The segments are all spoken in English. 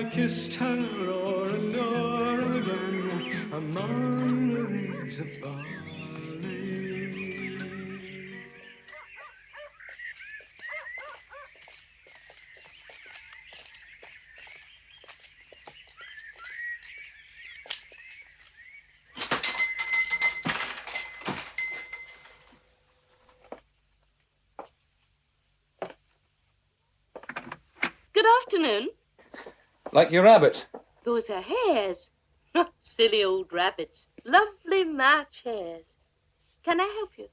I kissed her o'er and o'er again among the eggs of barley. Good afternoon. Like your rabbit. Those are hares. Silly old rabbits. Lovely March hares. Can I help you?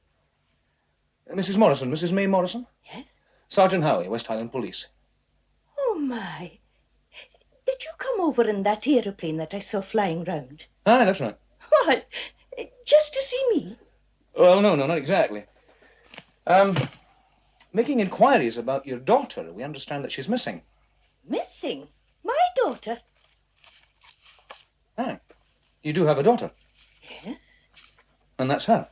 Uh, Mrs. Morrison, Mrs. May Morrison? Yes? Sergeant Howie, West Highland Police. Oh, my. Did you come over in that aeroplane that I saw flying round? Aye, that's right. Why, just to see me? Well, no, no, not exactly. Um, making inquiries about your daughter. We understand that she's missing. Missing? My daughter? Aye. You do have a daughter, Yes. and that's her.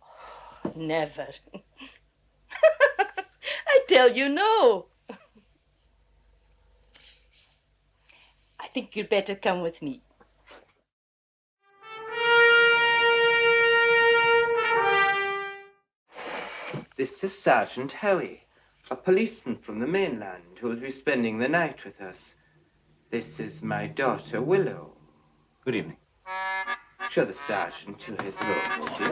Never. I tell you no. I think you'd better come with me. This is Sergeant Howie, a policeman from the mainland who will be spending the night with us. This is my daughter, Willow. Good evening. Show the sergeant to his room, would you?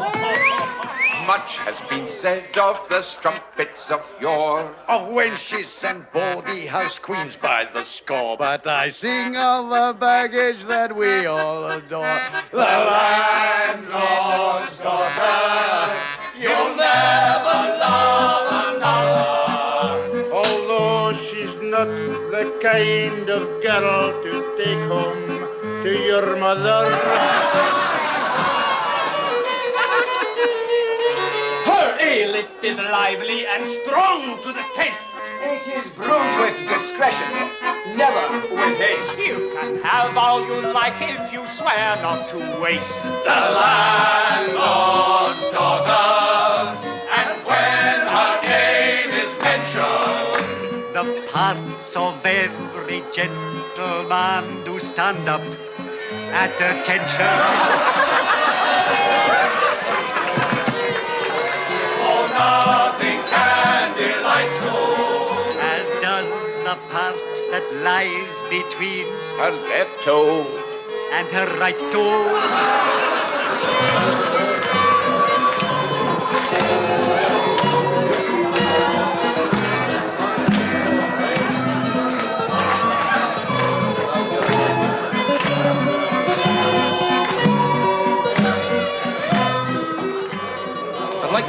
Much has been said of the strumpets of yore. Of wenches and bawdy house queens by the score. But I sing of the baggage that we all adore. The landlord's daughter, you'll never love another. Although she's not the kind of girl to take home to your mother. Her ale it is lively and strong to the taste. It is brewed with discretion, never with haste. You can have all you like if you swear not to waste. The landlord's of every gentleman do stand up at attention. Oh, nothing can delight so as does the part that lies between Her left toe and her right toe.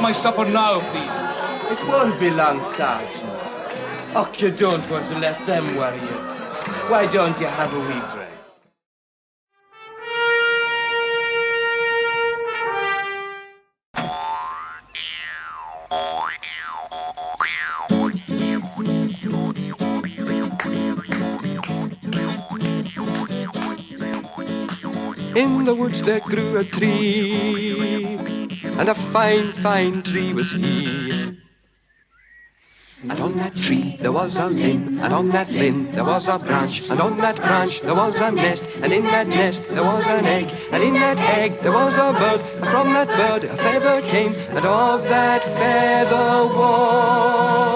My supper now, please. It won't be long, Sergeant. Oh, you don't want to let them worry you. Why don't you have a wee drink? In the woods there grew a tree, and a fine, fine tree was he. And on that tree there was a limb, and on that limb there was a branch, and on that branch there was a nest, and in that nest there was an egg, and in that egg there was a bird, and from that bird a feather came, and of that feather was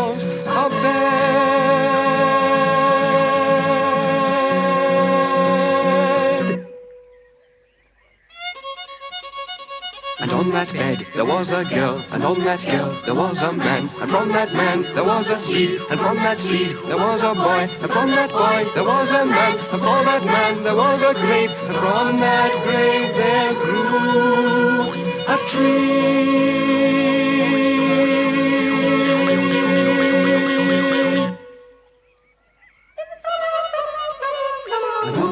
on that bed there was a girl, and on that girl there was a man, and from that man there was a seed, and from that seed there was a boy, and from that boy there was a man, and from that man there was a grave, and from that grave there grew a tree.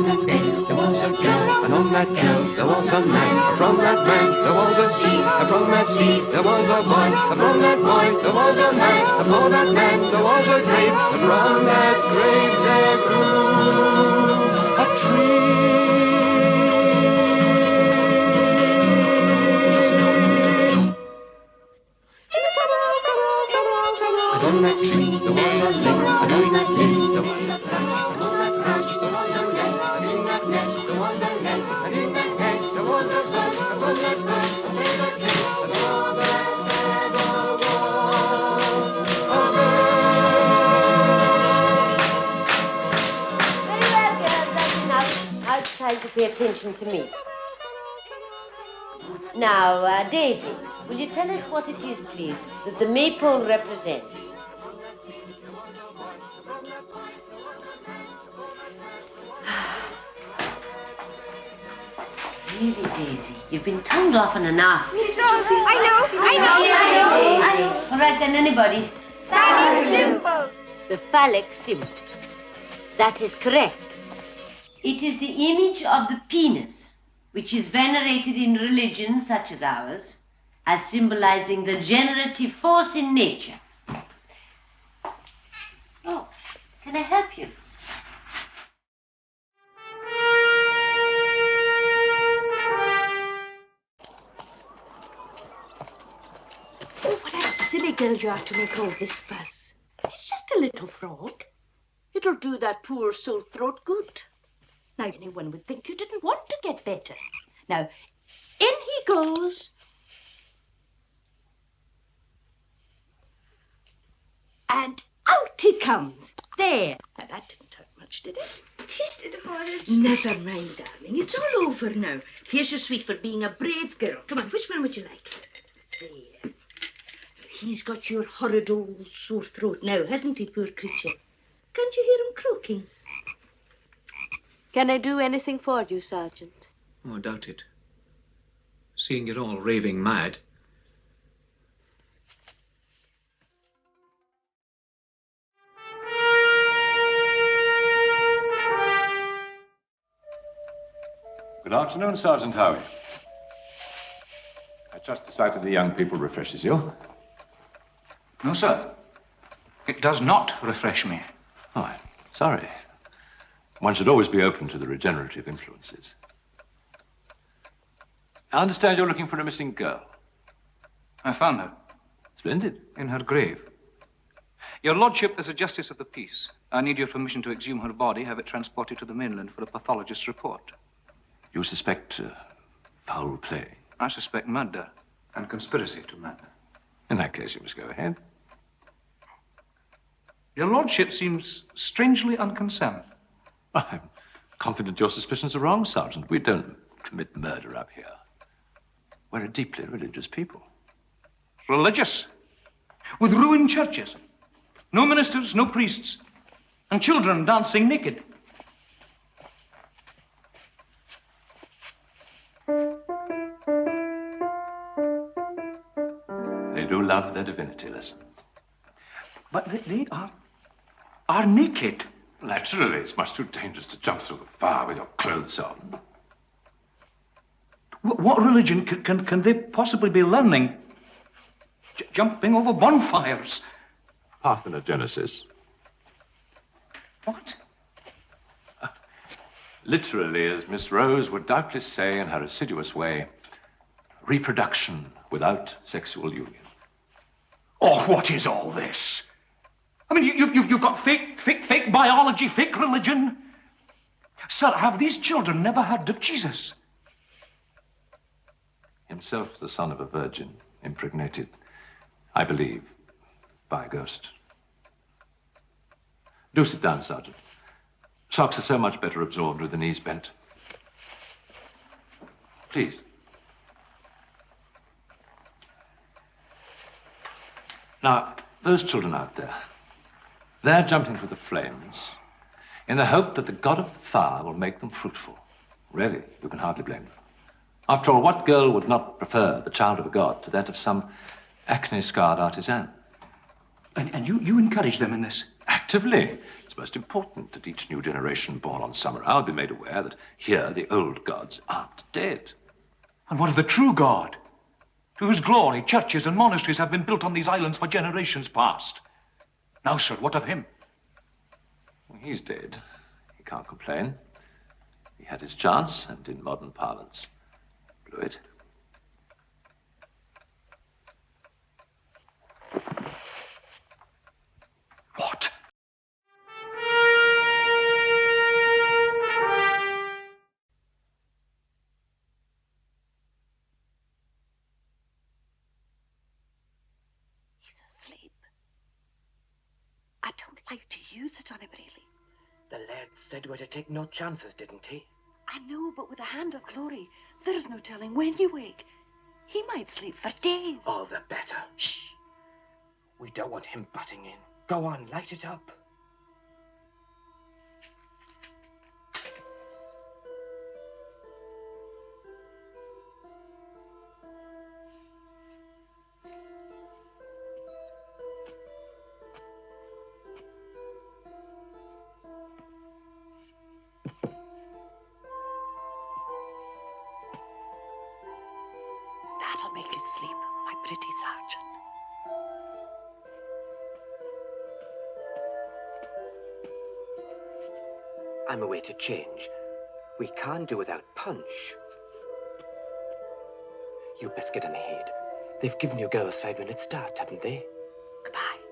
That bed there was a girl, and on that girl there was a man, from that man there was a seed, and from that seed there was a boy, and from that boy there was a man, and for that man there was a grave, and from that grave there grew enough. Now it's time to pay attention to me. Now, uh, Daisy, will you tell us what it is, please, that the maypole represents? Really, Daisy, you've been toned often enough. Miss Rose, I know, I know, I know. All right, then, anybody? Is simple. The phallic symbol. That is correct. It is the image of the penis, which is venerated in religions such as ours as symbolizing the generative force in nature. Oh, can I help you? Oh, what a silly girl you are to make all this fuss. It's just a little frog. It'll do that poor sore throat good. Now, anyone would think you didn't want to get better. Now, in he goes. And out he comes. There. Now, that didn't hurt much, did it? Tasted horrid. Never mind, darling. It's all over now. Here's your sweet for being a brave girl. Come on, which one would you like? There. He's got your horrid old sore throat now, hasn't he, poor creature? Can't you hear him croaking? Can I do anything for you, Sergeant? Oh, I doubt it. Seeing you're all raving mad. Good afternoon, Sergeant Howie. I trust the sight of the young people refreshes you. No, sir. It does not refresh me. Oh, I'm sorry. One should always be open to the regenerative influences. I understand you're looking for a missing girl. I found her. Splendid. In her grave. Your Lordship, is a Justice of the Peace, I need your permission to exhume her body, have it transported to the mainland for a pathologist's report. You suspect uh, foul play? I suspect murder and conspiracy to murder. In that case, you must go ahead. Your Lordship seems strangely unconcerned. I'm confident your suspicions are wrong, Sergeant. We don't commit murder up here. We're a deeply religious people. Religious? With ruined churches. No ministers, no priests. And children dancing naked. They do love their divinity lessons. But they, they are, are naked. Naturally, it's much too dangerous to jump through the fire with your clothes on. What religion can, can, can they possibly be learning? J- jumping over bonfires. Parthenogenesis. What? Uh, literally, as Miss Rose would doubtless say in her assiduous way, reproduction without sexual union. Oh, what is all this? I mean, you, you, you've- you've got fake, fake, fake biology, fake religion. Sir, have these children never heard of Jesus? Himself the son of a virgin, impregnated, I believe, by a ghost. Do sit down, Sergeant. Socks are so much better absorbed with the knees bent. Please. Now, those children out there, they're jumping through the flames in the hope that the god of fire will make them fruitful. Really, you can hardly blame them. After all, what girl would not prefer the child of a god to that of some acne-scarred artisan? And, and you, you encourage them in this? Actively. It's most important that each new generation born on Summerisle be made aware that here the old gods aren't dead. And what of the true God? To whose glory churches and monasteries have been built on these islands for generations past. Now, sir, what of him? Well, he's dead. He can't complain. He had his chance, and in modern parlance, blew it. We're to take no chances, didn't he? I know, but with a hand of glory, there's no telling when you wake. He might sleep for days. All the better. Shh. We don't want him butting in. Go on, light it up. Pretty sergeant. I'm away to change. We can't do without punch. You best get on ahead. They've given you girls five minutes start, haven't they? Goodbye.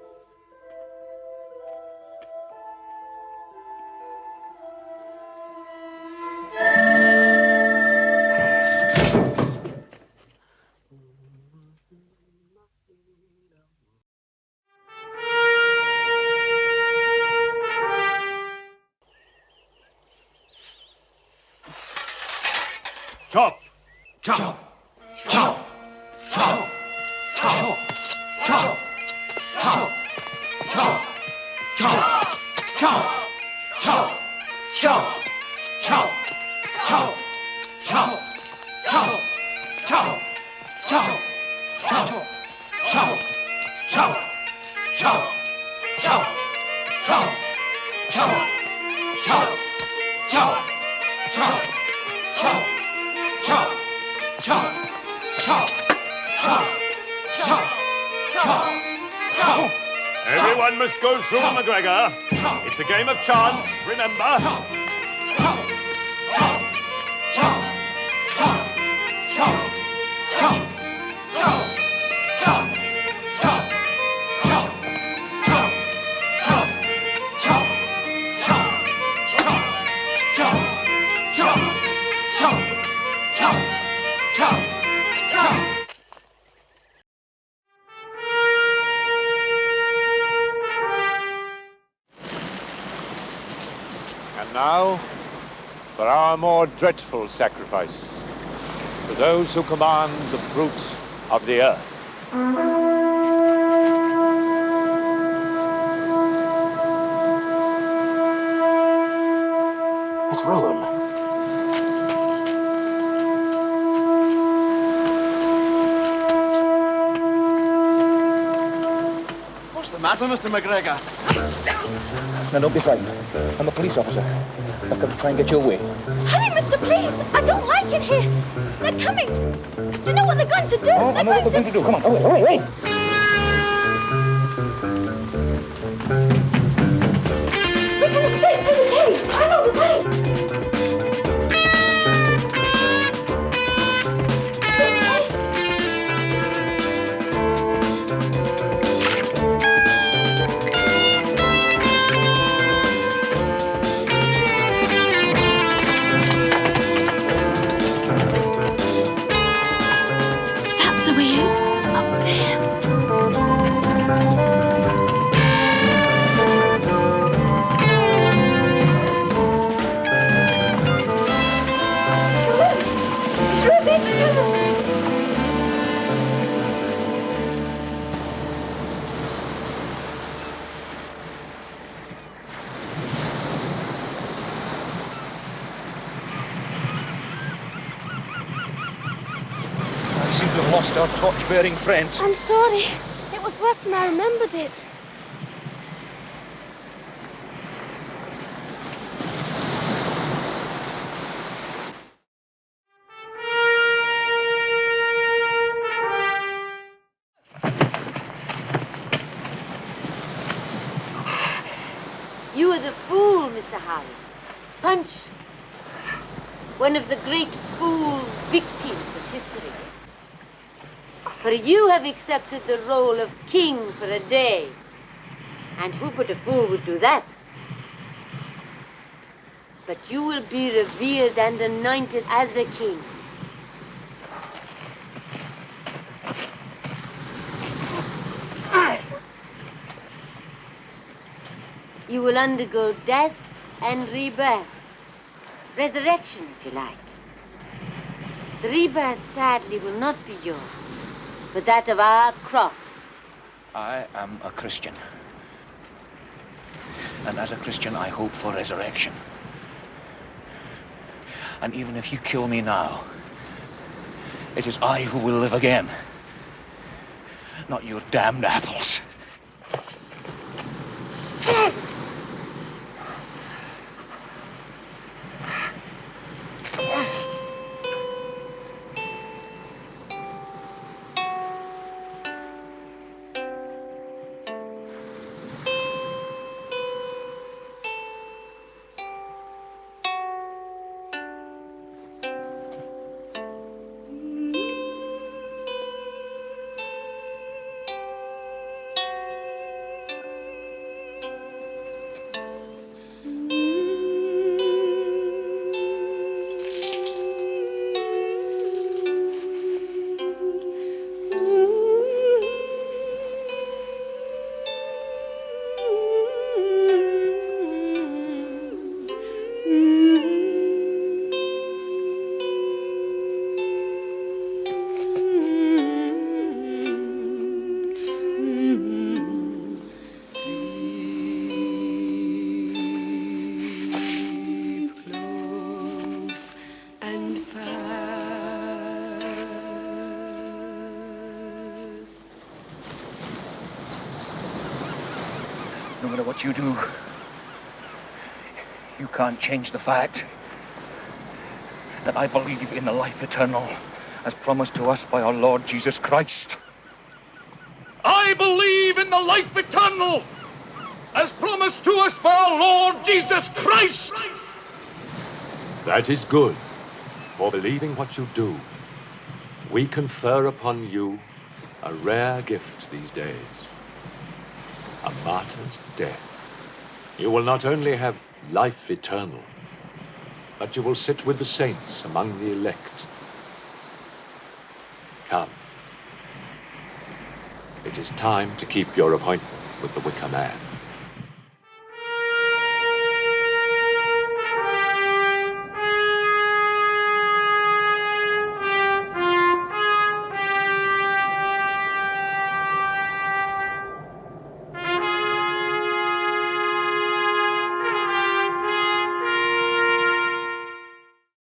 唱，唱，唱，唱，唱。McGregor. It's a game of chance, remember? Dreadful sacrifice, for those who command the fruit of the earth. It's Rowan. What's the matter, Mr. McGregor? Now, don't be frightened. I'm a police officer. I've come to try and get you away. Hurry, mister, please! I don't like it here. They're coming. You know what they're going to do? Oh, they're I know what we're going to do. Come on, hurry, hurry, hurry. our torch-bearing friends. I'm sorry. It was worse than I remembered it. You are the fool, Mr. Howie. Punch. One of the great fool victims of history. For you have accepted the role of king for a day. And who but a fool would do that? But you will be revered and anointed as a king. You will undergo death and rebirth. Resurrection, if you like. The rebirth, sadly, will not be yours, but that of our crops. I am a Christian. And as a Christian, I hope for resurrection. And even if you kill me now, it is I who will live again. Not your damned apples. No matter what you do, you can't change the fact that I believe in the life eternal as promised to us by our Lord Jesus Christ. I believe in the life eternal as promised to us by our Lord Jesus Christ. That is good, for believing what you do. We confer upon you a rare gift these days a martyr's death. You will not only have life eternal, but you will sit with the saints among the elect. Come. It is time to keep your appointment with the Wicker Man.